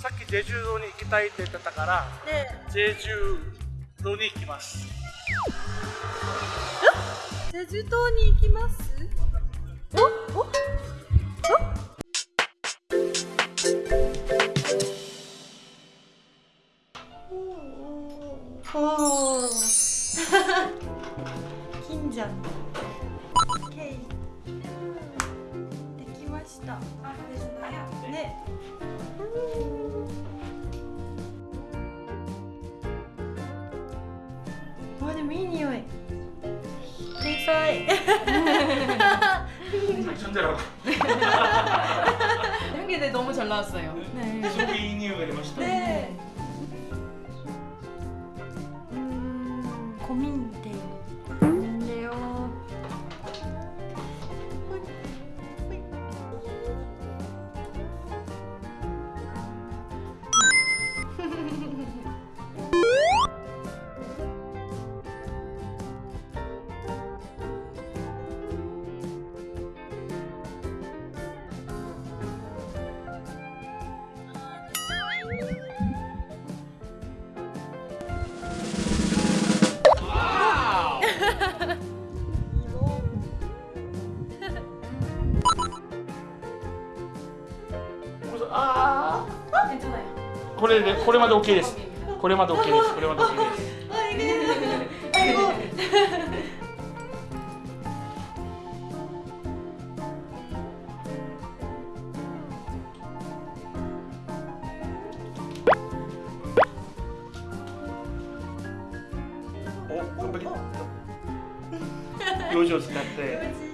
さっきジェジュ島に行きたいって言ってたからねジェジュ島に行きます。ジェジュ島に行きます？おおお 金じゃんケイ。できました。あですね。あ是 미니오의 백서의 천재라고. 한개 너무 잘 나왔어요. 네. 소비니오가 되고 싶다. 네. これでこれまで OK です。これまで OK です。これまで OK です。表情使って。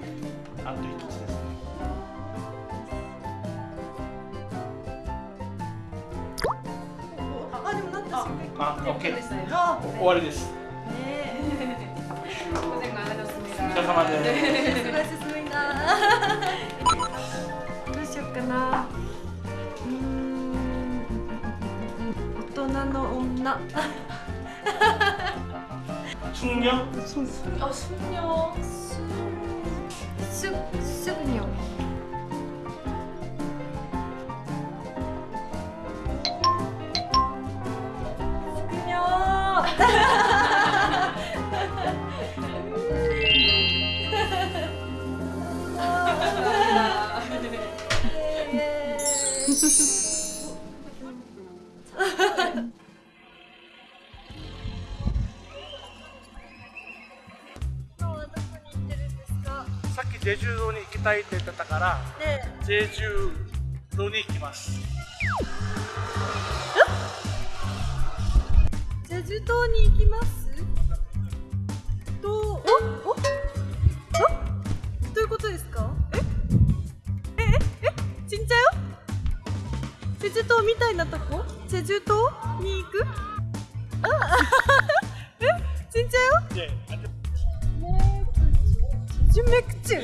あ、あ、オッケー。終わりです。お疲れ様です。すごい進みだ。どうしようかな。大人の女。すんにょ。あ、すんにょ。すぐにょ。さっきジェジュ島に行きたいって言ってたからねジェジュ島に行きます。ジェジュ島に行きます？島みたいなとこ？チェジュ島に行く？あ え？ちんちゃよチュメクチュ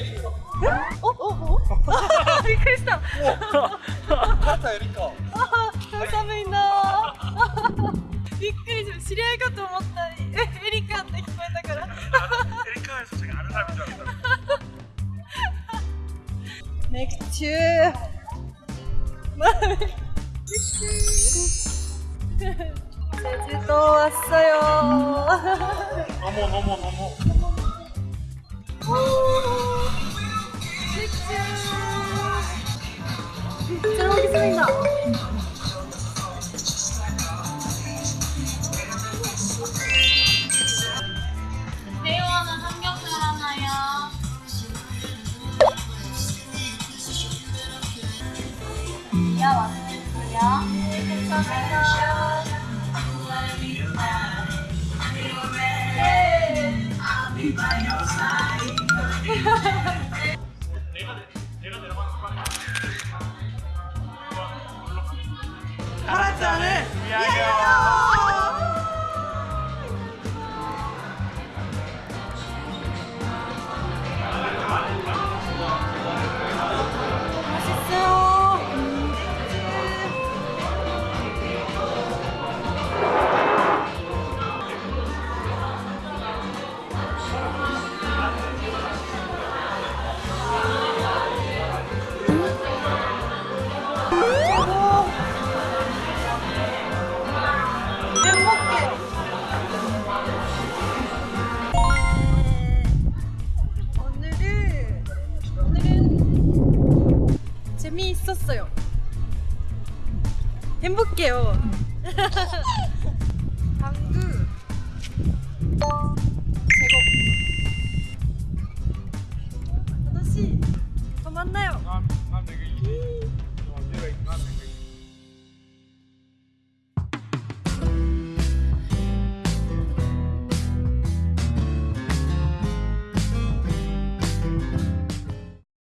おおおびっくりしたあ寒いなびっくりした知り合いかと思ったえエリカって聞こえたから。エリカそしてあれだみたいなメクチュー 네, 제주도 왔어요. 어머 어머 어머. 어, 왔어요. 감사합니다 하 재미있었어요. 행복해요.